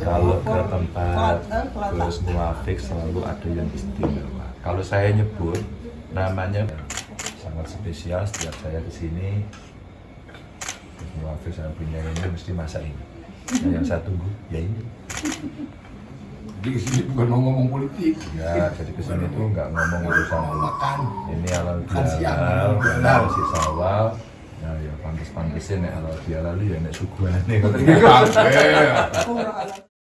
kalau ke tempat terus muafik selalu ada yang istimewa kalau saya nyebut namanya sangat spesial setiap saya ke sini terus muafik saya punya ini mesti masak ini nah, yang saya tunggu ya ini Jadi ke sini bukan mau ngomong politik. ya jadi ke sini tuh nggak ngomong urusan makan. ini halal Makan siang, bihalal. si sawal ya ya pantes pantesin nek halal bihalal ya nek suguhane Kabeh. Ngopo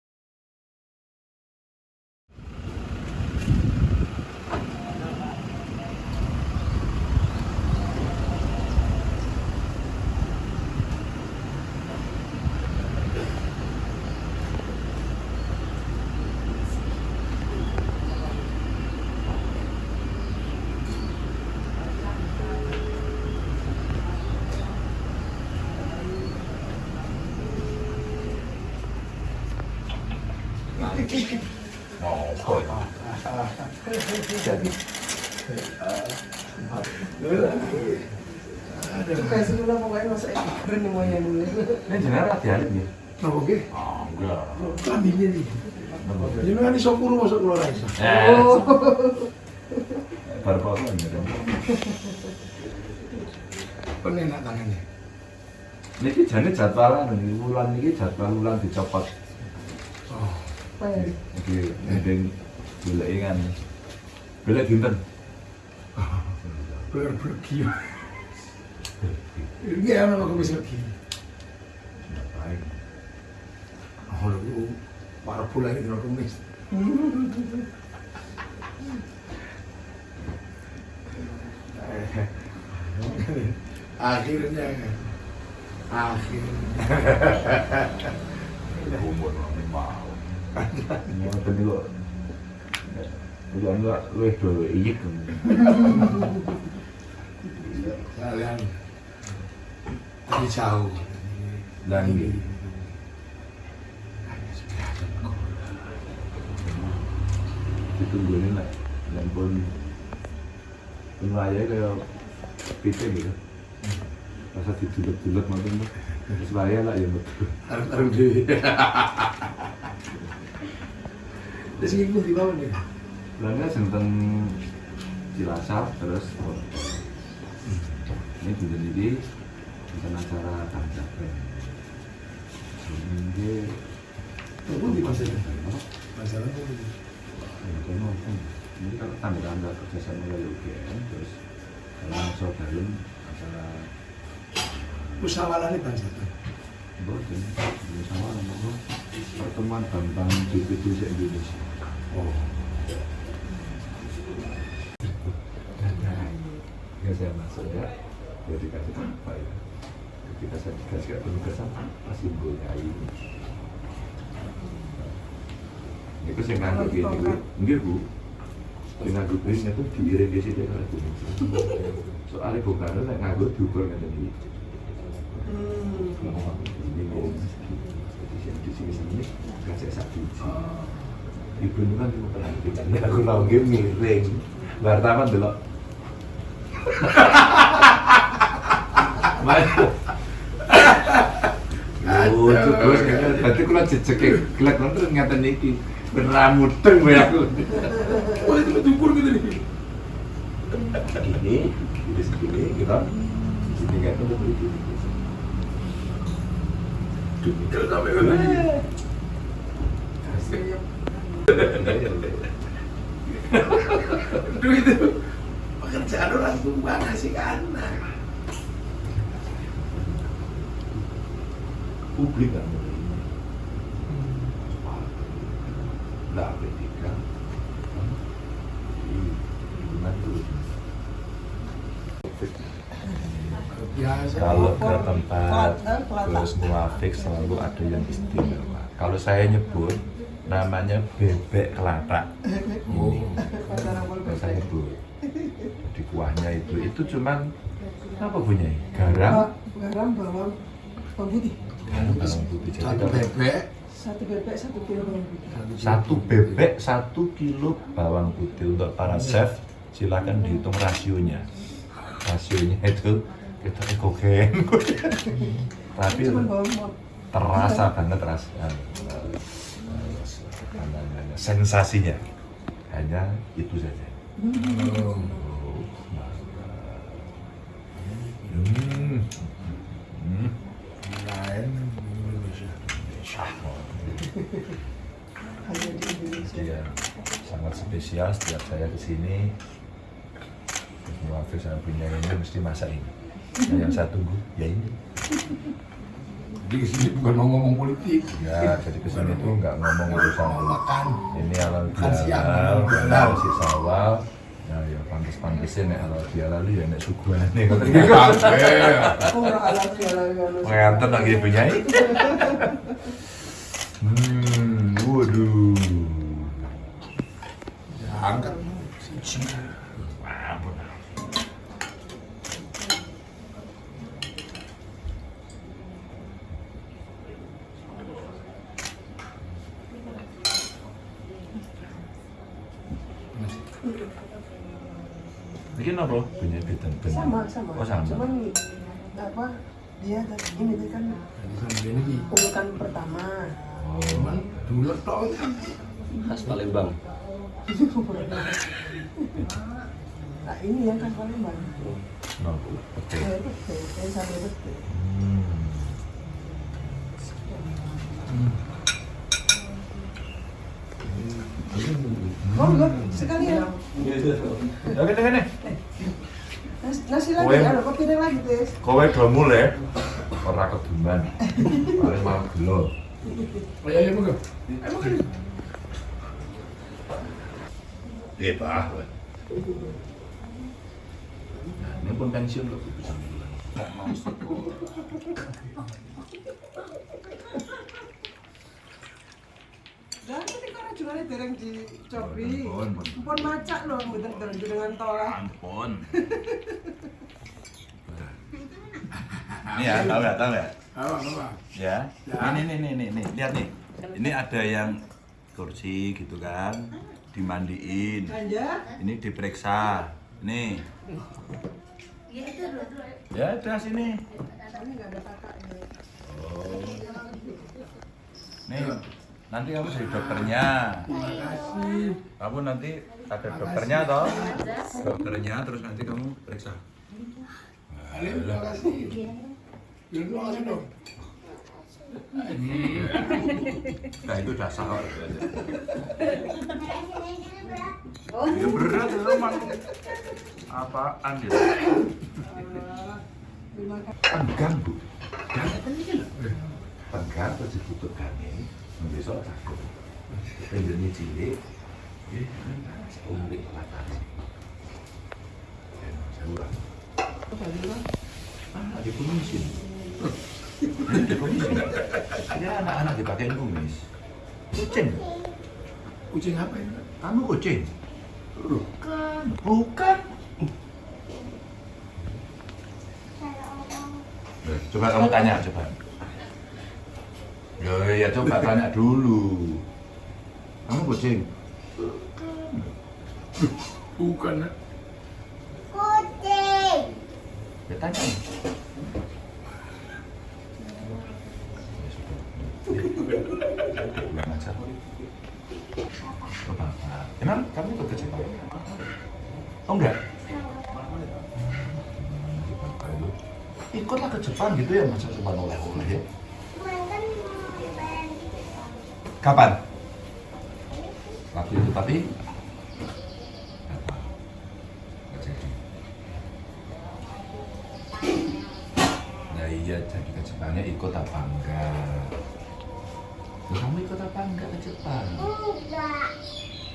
ini jenenge rati alit nggih. Napa nggih? Oh, enggak. Jenengan iso masuk ra iso. Eh. Baru apa ini? Penenak tangannya. Niki jane jadwalan niki wulan niki jadwal wulan dicopot. Oh. Apa ya? Iki ndeng goleki kan. Golek dinten. Bener-bener gila. Ini ana kok bisa gila. Baik. Oh, lu para pula ini kena kumis. Akhirnya kan. Akhirnya. Umur mau. Ngoten niku. Udah enggak luwih do iyik. Kalian tadi jauh. Dan ini ditunggu ini lah. Dan pun pun raya kayak piting gitu. Rasa didulek-dulek ngoten tuh. Terus raya lah ya betul. Taruh-taruh dewi. Terus ini pun di bawah nih. Belanja sinten Cilacap terus ini iki dinten acara kancapen. Ini Itu itu. Itu. kalau tanda-tanda kerjasama dari UGM terus saudarun acara Musyawarah ini bangsa itu. Boten, bersama nama pertemuan Bambang DPD se-Indonesia. Oh. Ketika saya masuk ya, dia dikasih apa ya? Ketika saya dikasih penugasan apa simbolnya ini? Itu saya nganggur gini, Bu. enggak bu. Saya nganggur ini itu diiring di sini oleh Bu. Soalnya Bung Karno saya nganggur diukur nggak ini. Ini mau jadi yang di sini sini kasih satu biji. Ibu ini kan cuma pernah ini aku tahu game miring. Wartawan dulu. Mas. Oh, terus berarti kula jejeke kelek terus ngaten iki. Beneran mudeng wae aku. Oh, itu diukur gitu nih. Ini, ini segini kita sini kan itu begitu. Kalau sampai lagi. Itu itu pekerjaan orang tua ngasih ke anak. Publik kan menerima. Nah, ketika di lingkungan dulu. Biasa. Kalau ke tempat terus muafik selalu ada yang istimewa. Kalau saya nyebut namanya bebek kelatak. Ini saya nyebut. Di kuahnya itu itu cuman apa punya? Garam, Garam, bawang, bawang putih. garam bawang putih. Jadi Satu bebek. Satu bebek, satu kilo bawang putih. satu bebek satu kilo bawang putih untuk para chef silakan dihitung rasionya rasionya itu kita ekogen tapi terasa banget rasa sensasinya hanya itu saja. Oh. Hmm. Hmm. Lain Indonesia. Syah. Hanya di Indonesia. Dia sangat spesial setiap saya ke sini. Semua Hafiz yang punya ini mesti masak ini. Nah, yang saya tunggu ya ini. Jadi ke sini bukan mau ngomong politik. Ya, jadi ke sini tuh nggak ngomong urusan makan. ini halal siang, bihalal, halal si sawal. Nah, ya pantes-pantesin nek halal bihalal ya nek. Kabeh. Ora ala ala ala. Nganten lagi penyanyi. Hmm, waduh. Ya, angkat. Siji. Ampun. Apa? Sama sama. Oh sama. Cuman apa dia ini tadi kan kan ini. urutan pertama. Oh, Cuman dulu tau khas Palembang Nah ini yang kan Palembang. no, oke. Saya betul, saya sampai betul. Hmm. Oh enggak, sekalian. Oke, oke, oke. Nasi, nasi lagi, Kowe- ada piring lagi, Tes. Kowe do mulai ora keduman. Paling mau gelo. Oh iya, iya, bukan. Emang kan. Eh, Pak. Nah, ini pun pensiun kok bisa Dan ini kan jualnya dereng di Cobi. Ampun, ampun. Pun macak loh, bener dereng dengan tolah. Ampun. Ini ya, tahu nggak, tahu nggak? Apa, apa? Ya. Ya. Ini, nih, nih, nih, nih, lihat nih. Ini ada yang kursi gitu kan, dimandiin. Aja. Ini diperiksa. Nih. Ya, udah sini. Ini nggak ada kakaknya. Oh. Nih, nanti kamu jadi dokternya. Terima kasih. Kamu nanti ada dokternya toh? Dokternya terus nanti kamu periksa. Terima kasih. Bilang terima kasih dong. Nah itu udah sah kok. Ya berat itu emang. Apaan ya? Terima kasih. Penggang Penggang terus ditutup gangnya. Besok takut. Pengennya cilik. Umri kelatan. Ya, saya ulang. Ah, di kumisin. Di kumisin. Ya anak-anak dipakai kumis. Kucing. Kucing apa ini? Kamu kucing? Bukan. Bukan. Coba kamu tanya, coba. Ya, ya coba tanya dulu. Kamu kucing? Bukan. ah. Ya tanya. Kurang ajar. Coba. Emang kamu ikut ke Jepang? Oh enggak? Ikutlah ke Jepang gitu ya masa cuma oleh-oleh ya. Kapan? Waktu itu tapi. Nah iya jadi ke Jepangnya ikut apa enggak? Loh, kamu ikut apa enggak ke Jepang?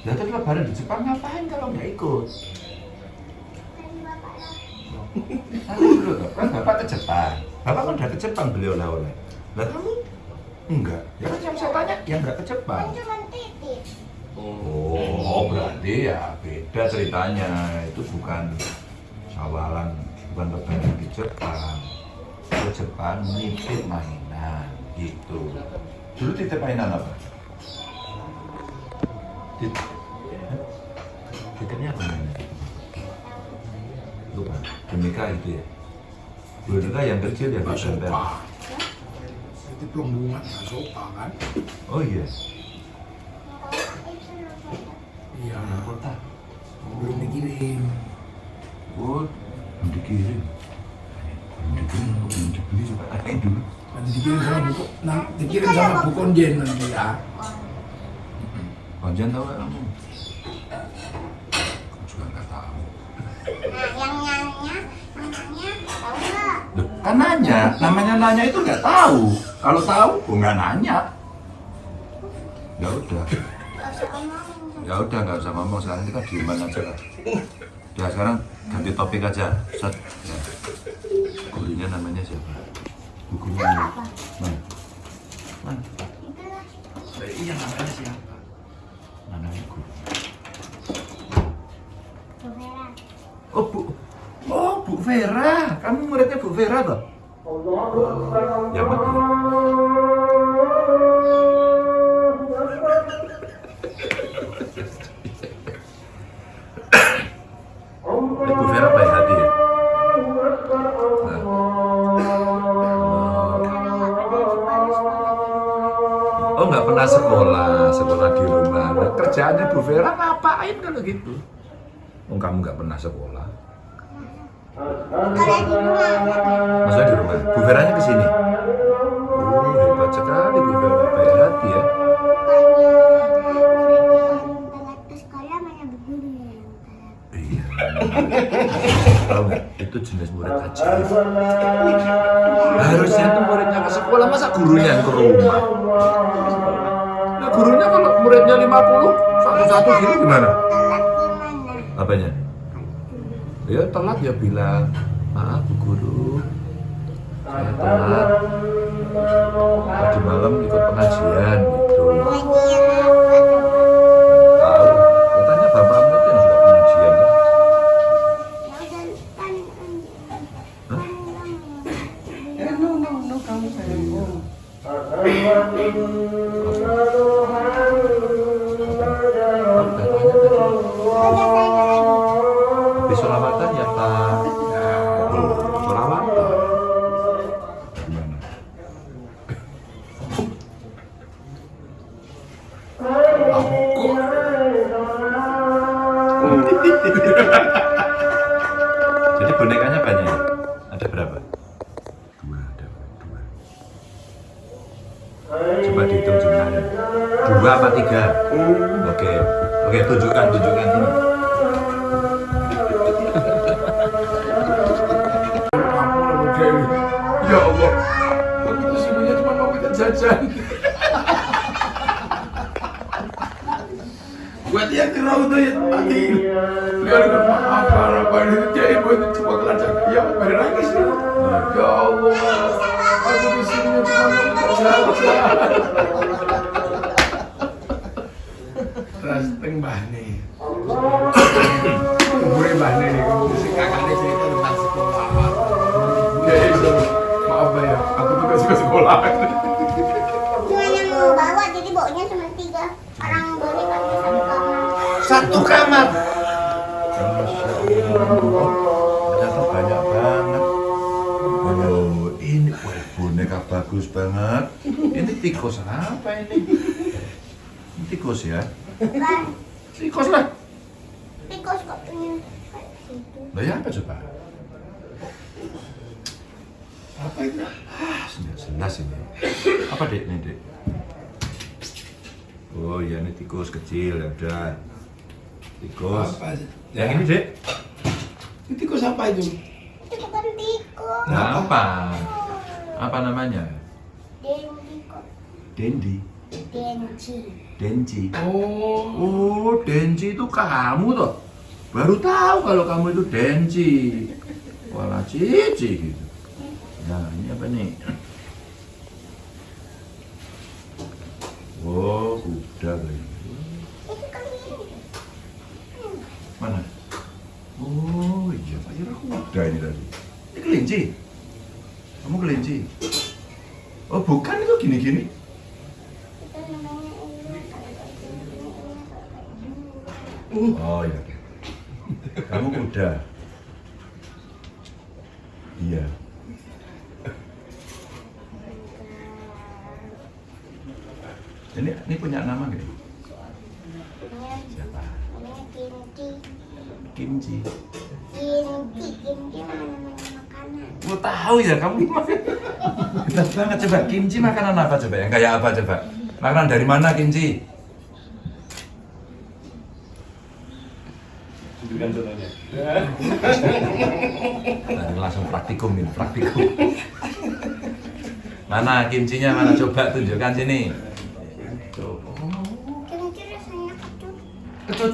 Lah terus lebaran di Jepang ngapain kalau nggak ikut? Nanti dulu kan bapak ke Jepang. Bapak kan udah ke Jepang beli oleh-oleh. Lah kamu enggak? Ya kan yang saya tanya yang enggak ke Jepang. Oh, berarti ya beda ceritanya. Itu bukan sawalan, bukan lebaran di Jepang. Ke Jepang nitip mainan gitu. Dulu titip mainan apa? Tit Titipnya apa mainan? Lupa. Boneka itu ya. Boneka yang kecil yang ditempel. sopa. Itu pelembungan nggak sopa kan? Oh iya. Iya. Luar kota. Belum dikirim. Oh, belum dikirim. Belum dikirim, belum dibeli coba tanyain dulu. Nanti dikirim sama buku, nah, dikirim sama Bu Konjen nanti ya. Konjen tahu nggak kamu? Aku juga nggak tahu. Nah, yang nyanyi, namanya tahu nggak? Loh, kan nanya, namanya nanya itu nggak tahu. Kalau tahu, oh nggak nanya. Ya udah, ya udah nggak usah ngomong sekarang kita dieman aja lah. Ya sekarang ganti topik aja. Set. Ya. Gurunya namanya siapa? Gurunya mana? Mana? Iya namanya siapa? Namanya guru. Bu Vera. Oh Bu, oh Bu Vera, kamu muridnya Bu Vera toh? Ya Bu Vera ya? Oh nggak pernah sekolah, sekolah di rumah. Nah, kerjaannya Bu Vera ngapain kalau gitu? Oh kamu nggak pernah sekolah? Maksudnya di rumah. Bu Veranya ke sini. Oh, hebat sekali Bu Vera. Baik hati ya. Iya. Tahu nggak? Itu jenis murid ajaib. Harusnya tuh muridnya ke sekolah, masa gurunya yang ke rumah? Nah, gurunya kalau muridnya 50, satu-satu gitu gimana? Telat gimana? Apanya? Ya telat ya bilang, maaf Bu Guru, saya telat. Tadi malam ikut pengajian gitu. Tahu, katanya bapakmu pengajian. kan? Ya Hah? Eh, no, no, no, kamu sayang. Ya Allah, aku tuh sebenarnya cuma mau minta jajan. Buat dia kerau tuh ya mati. Biar nggak maaf apa ini jadi buat cuma kelacak ya berangis ya. Allah, aku di cuma mau minta jajan. Rasteng bahne. Umure bahne Satu kamar. Masya Allah. Ternyata banyak banget. Oh, ini wah, boneka bagus banget. Ini tikus apa ini? Ini tikus ya? Tikus lah. tikus kok punya kayak situ. Lah ya apa coba? Apa itu? Ah, jelas ini. Apa dek ini dek? Oh iya ini tikus kecil ya udah. Tikus. Apa? Yang ini dek? Itu tikus apa itu? Itu bukan tikus. Nah, apa? Apa namanya? Denji kok. Dendi. Denji. Denji. Oh, Oh, Denji itu kamu toh? Baru tahu kalau kamu itu Denji. Wala cici gitu. Nah, ini apa nih? Oh, kuda kayaknya. Itu kan ini. Mana? Oh iya, Pak Kira kuda ini tadi. Ini kelinci. Kamu kelinci. Oh bukan itu gini-gini. Gini. Oh iya. Kamu kuda. Iya. Ini ini punya nama nggak? Namanya- Siapa? kimchi. Kimchi. Kimchi, kimchi mana namanya makanan? Mau tahu ya kamu? Hebat banget coba. Kimchi makanan apa coba? Yang kayak apa coba? Makanan dari mana kimchi? Nah, langsung praktikum ini, praktikum. Mana kimchinya mana coba tunjukkan sini. Tuh. Kimchi rasanya kecut. kecut.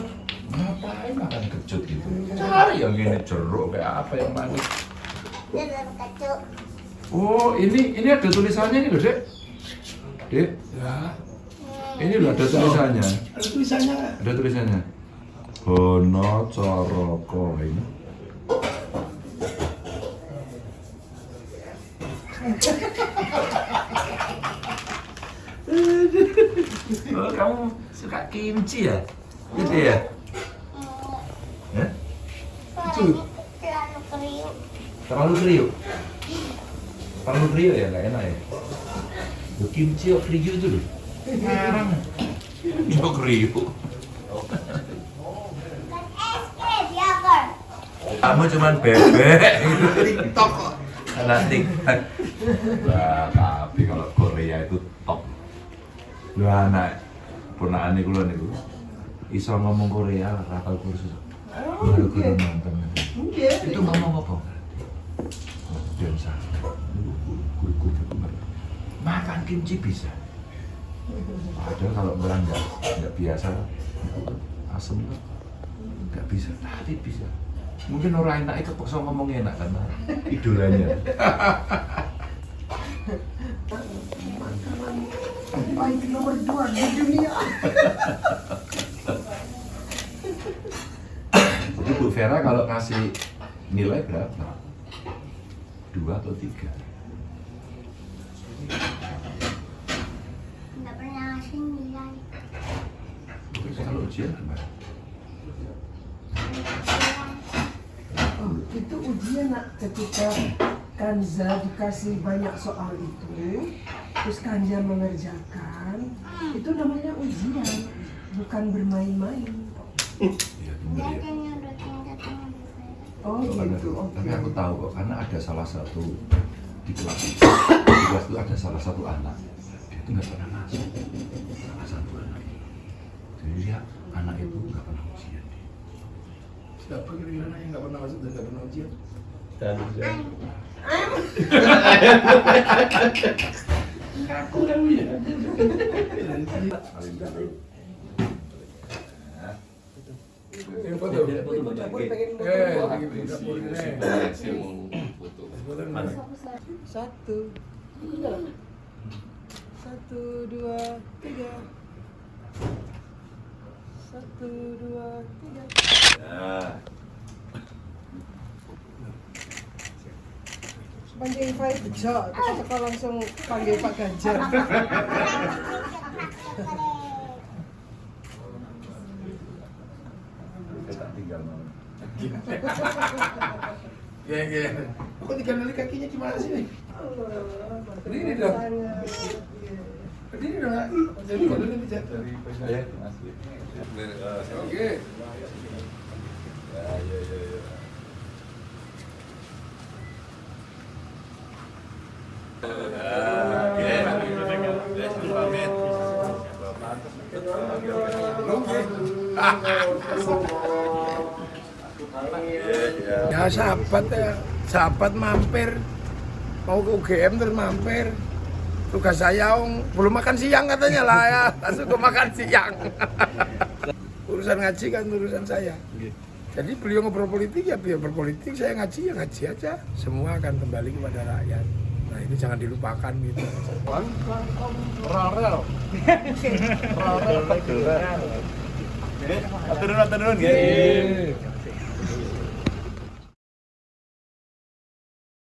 Ngapain makan kecut gitu? Cari yang ini jeruk kayak apa yang manis. Kecut. Oh, ini ini ada tulisannya nih loh, Dek. Dek, Ya, ini loh ada tulisannya. ada tulisannya? Ada tulisannya. Hono Coroko ini. oh, kamu suka kimchi ya? Gitu ya? Hmm, suaranya terlalu kriuk. Terlalu kriuk? Terlalu kriuk ya? Nggak enak ya? Loh, kimchi. Itu kriuk. Kan es krim, yogurt. Kamu cuman bebek TikTok kok. Anak TikTok. Wah, tapi kalau Korea itu top. Lu anak ponakane kula niku iso ngomong Korea rapal kursus. Baru kudu nonton. Iya. Itu ngomong apa? Dan saya makan kimchi bisa. Padahal kalau orang nggak nggak biasa asem tuh nggak bisa, tapi bisa. Mungkin orang enak itu kepaksa ngomong enak karena idolanya. Baik nomor dua di dunia. Jadi Bu Vera kalau kasih nilai berapa? Dua atau tiga? Nggak pernah ngasih nilai. Terus kalau ujian gimana? Oh, itu ujian nak ketika Kanza dikasih banyak soal itu, terus Kanza mengerjakan, itu namanya ujian, bukan bermain-main. Iya benar ya. Oh Karena- gitu, oke. Tapi aku tahu kok karena ada salah satu di kelas itu, di kelas itu ada salah satu anak dia itu nggak pernah masuk salah satu anak jadi dia anak itu nggak pernah ujian Siapa kira-kira yang nggak pernah masuk dan nggak pernah ujian? Dan Aku kan ya. Ini foto. Satu. Satu, dua, tiga. Satu, dua, tiga. Panggil Five Jo, kita langsung panggil Pak Ganjar. kita tinggal mau Ya, ya. Kok dikandali kakinya gimana sih nih? Berdiri dong. Berdiri dong. Jadi kalau ini jatuh. ya Oke. ya ya ya, ya. Ya sahabat ya, sahabat mampir mau ke UGM terus mampir. Tugas saya om, belum makan siang katanya lah ya, langsung ke makan siang. urusan ngaji kan urusan saya. Jadi beliau ngobrol politik ya beliau berpolitik, saya ngaji ya ngaji aja. Semua akan kembali kepada rakyat. Nah ini jangan dilupakan gitu. Turun, turun, turun,